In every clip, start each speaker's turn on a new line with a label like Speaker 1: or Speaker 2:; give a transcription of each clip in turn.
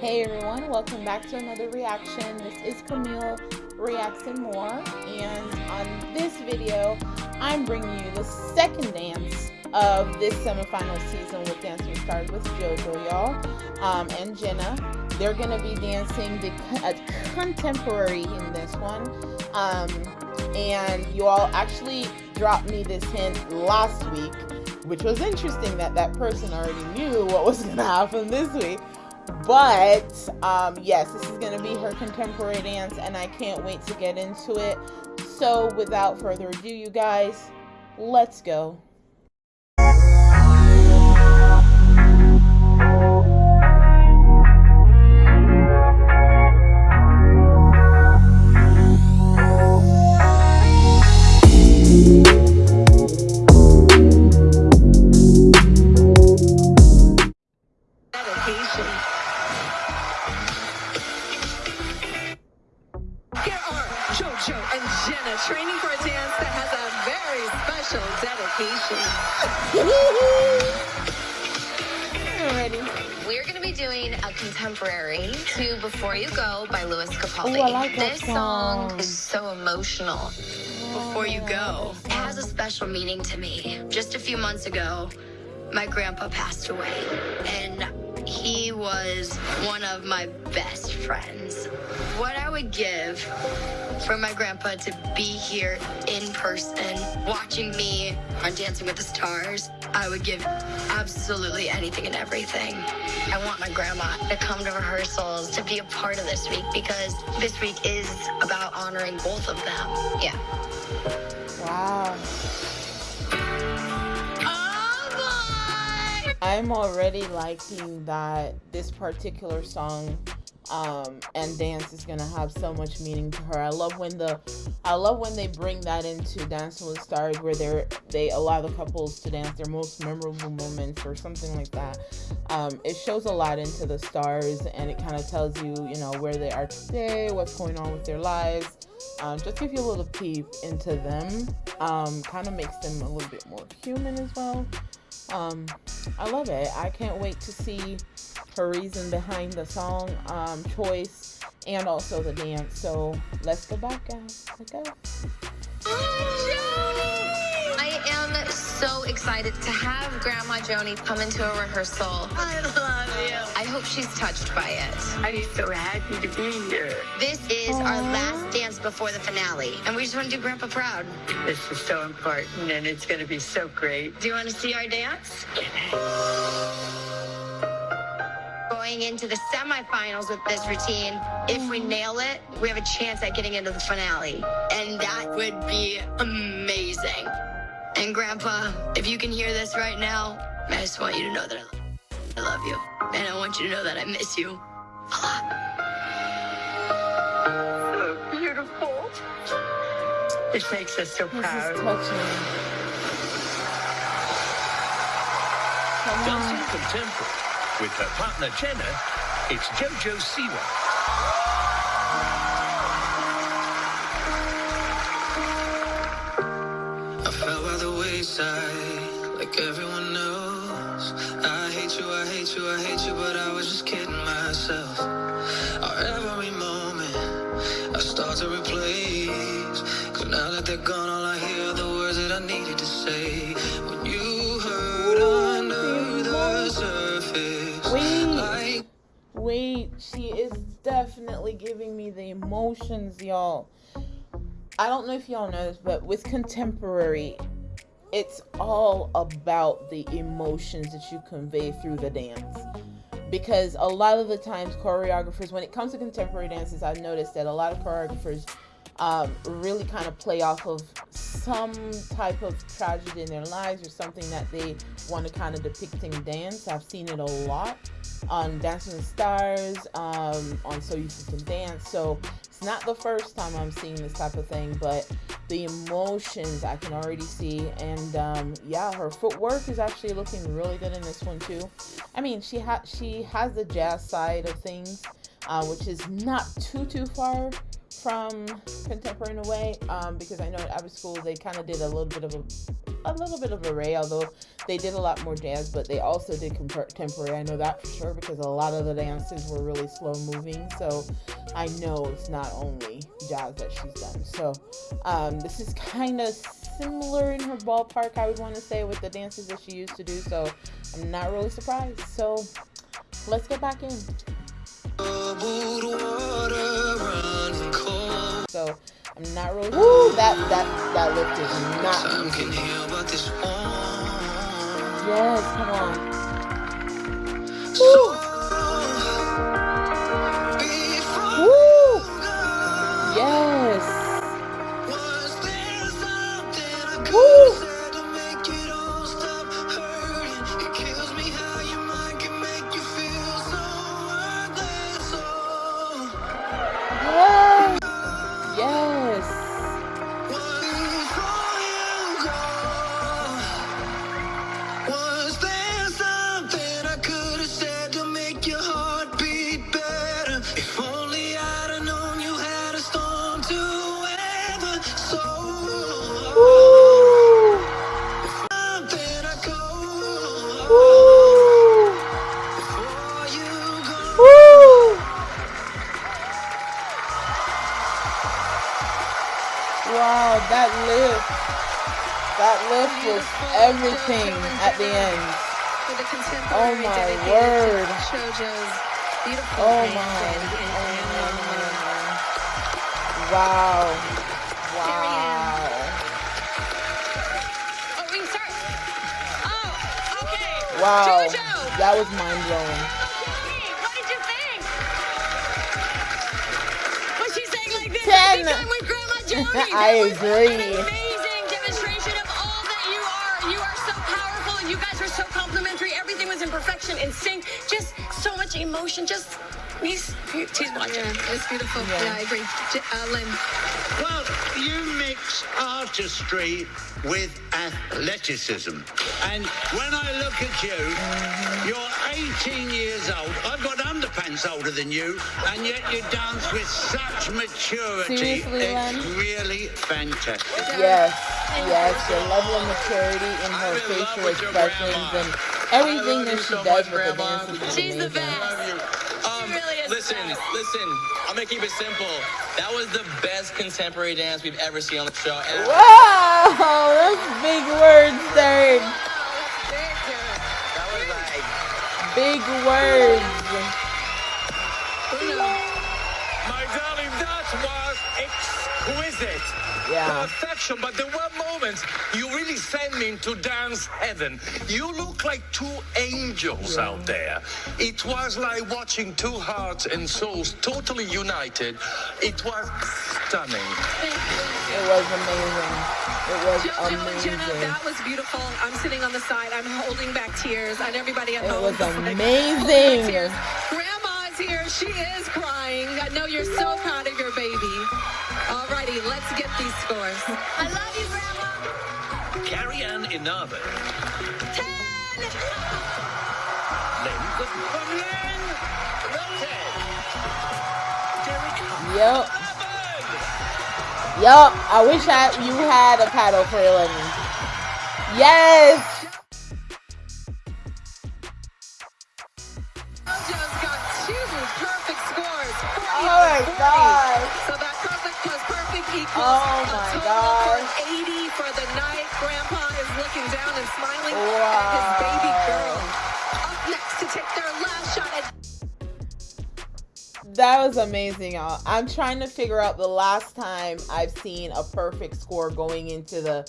Speaker 1: Hey everyone, welcome back to another reaction. This is Camille Reacts and More, and on this video, I'm bringing you the second dance of this semifinal season with Dancing Stars with JoJo, y'all, um, and Jenna. They're gonna be dancing the uh, contemporary in this one, um, and you all actually dropped me this hint last week, which was interesting that that person already knew what was gonna happen this week but um, yes, this is going to be her contemporary dance, and I can't wait to get into it. So, without further ado, you guys, let's go.
Speaker 2: Training for a dance that has a very special dedication.
Speaker 3: We're going to be doing a contemporary to Before You Go by Lewis Capaldi.
Speaker 1: Ooh, I like
Speaker 3: this
Speaker 1: song.
Speaker 3: song is so emotional. Before You Go. It has a special meaning to me. Just a few months ago, my grandpa passed away. And he was one of my best friends. What I would give for my grandpa to be here in person, watching me on Dancing with the Stars, I would give absolutely anything and everything. I want my grandma to come to rehearsals, to be a part of this week, because this week is about honoring both of them. Yeah.
Speaker 1: I'm already liking that this particular song um, and dance is gonna have so much meaning to her. I love when the I love when they bring that into Dancing with Stars where they're they allow the couples to dance their most memorable moments or something like that. Um, it shows a lot into the stars and it kind of tells you you know where they are today, what's going on with their lives. Um, just give you a little peep into them. Um, kind of makes them a little bit more human as well. Um, I love it. I can't wait to see her reason behind the song um, choice and also the dance. So let's go back, guys. Let's go.
Speaker 3: I am so excited to have Grandma Joni come into a rehearsal.
Speaker 2: I love you.
Speaker 3: I hope she's touched by it.
Speaker 2: I'm so happy to be here.
Speaker 3: This is Aww. our last dance before the finale, and we just want to do Grandpa proud.
Speaker 2: This is so important, and it's going to be so great.
Speaker 3: Do you want to see our dance? Going into the semifinals with this routine, if we nail it, we have a chance at getting into the finale, and that would be amazing. And Grandpa, if you can hear this right now, I just want you to know that I love you. And I want you to know that I miss you a lot.
Speaker 2: So beautiful. This makes us so proud.
Speaker 4: Dancing contemporary with her partner Jenna, it's Jojo Siwa.
Speaker 5: I fell by the wayside like everyone knows I hate you, I hate you, I hate you, but I was just kidding myself. Our every moment, I start to replace. Cause now that they're gone, all I hear are the words that I needed to say.
Speaker 1: Emotions, y'all. I don't know if y'all know this, but with contemporary, it's all about the emotions that you convey through the dance. Because a lot of the times choreographers when it comes to contemporary dances i've noticed that a lot of choreographers um, really kind of play off of some type of tragedy in their lives or something that they want to kind of depict in dance. I've seen it a lot on dancing with stars um, on so you can dance so it's not the first time i'm seeing this type of thing but the emotions I can already see. And um, yeah, her footwork is actually looking really good in this one too. I mean, she has she has the jazz side of things, uh, which is not too too far from contemporary in a way, um, because I know at Abbott School they kind of did a little bit of a a little bit of array, although they did a lot more jazz, but they also did contemporary. I know that for sure because a lot of the dances were really slow moving. So I know it's not only jazz that she's done. So um, this is kind of similar in her ballpark, I would want to say, with the dances that she used to do. So I'm not really surprised. So let's get back in. I'm not really. Woo, that that that lift is not easy. Yes, come on. Woo. That lift was everything at the end. Oh my word. Oh my. Oh my. Wow. Wow.
Speaker 6: Oh, we start. Oh, okay.
Speaker 1: Wow. That was mind blowing.
Speaker 6: What did you think? Was she saying like this?
Speaker 1: Ten.
Speaker 6: Every time with Grandma Jody.
Speaker 1: I agree.
Speaker 6: Perfection, in sync. Just so much emotion. Just he's he's watching. Yeah, it's beautiful.
Speaker 1: Yeah.
Speaker 6: Yeah, I agree. J- Uh, Lynn.
Speaker 4: Well, you mix artistry with athleticism. And when I look at you, you're 18 years old. I've got underpants older than you, and yet you dance with such maturity.
Speaker 1: Seriously, Len?
Speaker 4: it's really fantastic.
Speaker 1: Yes, yes, the level of maturity in her
Speaker 4: I'm
Speaker 1: facial
Speaker 4: with
Speaker 1: expressions and everything that
Speaker 4: you
Speaker 1: she
Speaker 4: so
Speaker 1: does
Speaker 4: much,
Speaker 1: with the
Speaker 4: Grandma.
Speaker 1: dances is
Speaker 6: She's the
Speaker 1: amazing.
Speaker 6: best.
Speaker 7: Um,
Speaker 6: really is
Speaker 7: listen,
Speaker 6: the best.
Speaker 7: listen. I'm gonna keep it simple. That was the best contemporary dance we've ever seen on the show. And
Speaker 1: Wow, that's big words, Derek.
Speaker 7: that was like,
Speaker 1: Big words.
Speaker 8: My darling, that was exquisite.
Speaker 1: Yeah.
Speaker 8: Perfection, but there were moments you really sent me into dance heaven. You look like two angels out there. It was like watching two hearts and souls totally united. It was stunning.
Speaker 1: It was amazing. It was
Speaker 6: Jojo and Jenna,
Speaker 1: amazing.
Speaker 6: that was beautiful. I'm sitting on the side. I'm holding back tears, and everybody at
Speaker 1: It
Speaker 6: home.
Speaker 1: was
Speaker 6: is like, oh,
Speaker 1: amazing.
Speaker 6: holding back tears. Grandma here. She is crying. I know you're so proud of your baby. Alrighty, let's get these scores. I love you, Grandma.
Speaker 4: Carrie Ann Inaba.
Speaker 6: Ten.
Speaker 4: Len Goodman.
Speaker 8: From Len, the
Speaker 4: Derek
Speaker 1: Yep. Yup, I wish I you had a paddle for Lenny. Yes.
Speaker 6: Jojo's got two perfect scores.
Speaker 1: Oh my
Speaker 6: and 40.
Speaker 1: God.
Speaker 6: So
Speaker 1: Oh
Speaker 6: a
Speaker 1: my gosh.
Speaker 6: for 80 for the night. Grandpa is looking down and smiling
Speaker 1: Wow.
Speaker 6: at his baby girl.
Speaker 1: That was amazing, y'all. I'm trying to figure out the last time I've seen a perfect score going into the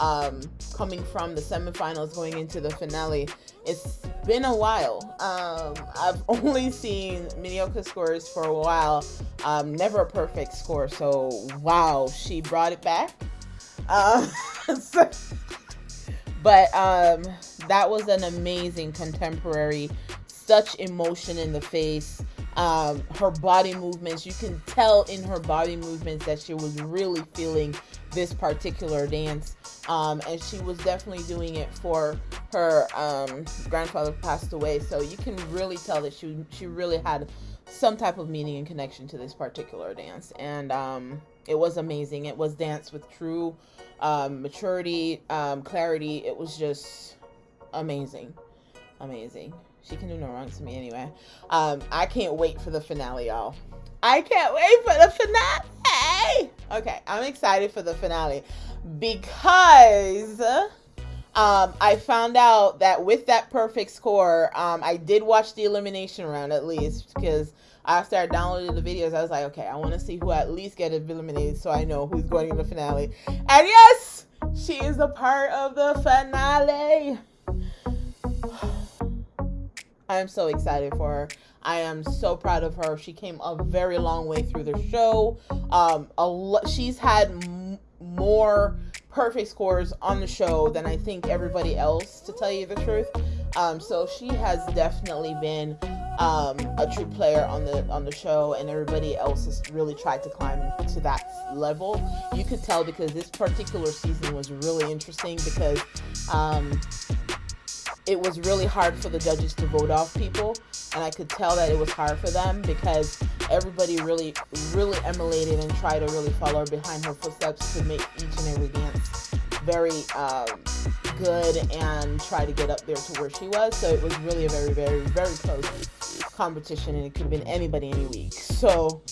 Speaker 1: um coming from the semifinals going into the finale. It's been a while. Um I've only seen mediocre scores for a while. Um never a perfect score. So wow, she brought it back. Uh, so- but um that was an amazing contemporary such emotion in the face um her body movements you can tell in her body movements that she was really feeling this particular dance um and she was definitely doing it for her um grandfather passed away so you can really tell that she she really had some type of meaning and connection to this particular dance and um It was amazing. It was dance with true um, maturity, um, clarity. It was just amazing, amazing. She can do no wrong to me anyway. Um, I can't wait for the finale, y'all. I can't wait for the finale. Okay, I'm excited for the finale because um, I found out that with that perfect score, um, I did watch the elimination round at least because I started downloading the videos. I was like, okay, I want to see who at least get eliminated so I know who's going in the finale. And yes, she is a part of the finale. I am so excited for her. I am so proud of her. She came a very long way through the show. Um, a lo- she's had m- more perfect scores on the show than I think everybody else, to tell you the truth. Um, so she has definitely been um, a true player on the on the show, and everybody else has really tried to climb to that level. You could tell because this particular season was really interesting because um, it was really hard for the judges to vote off people and i could tell that it was hard for them because everybody really really emulated and tried to really follow behind her footsteps to make each and every dance very um, good and try to get up there to where she was so it was really a very very very close competition and it could have been anybody any week so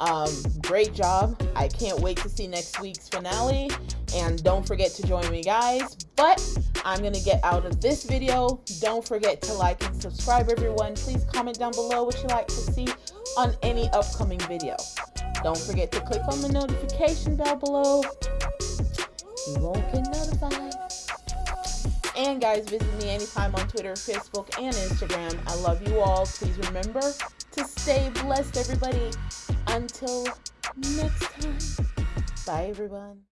Speaker 1: um, great job. I can't wait to see next week's finale. And don't forget to join me, guys. But I'm going to get out of this video. Don't forget to like and subscribe, everyone. Please comment down below what you like to see on any upcoming video. Don't forget to click on the notification bell below. You won't get notified. And guys, visit me anytime on Twitter, Facebook, and Instagram. I love you all. Please remember to stay blessed, everybody. Until next time. Bye, everyone.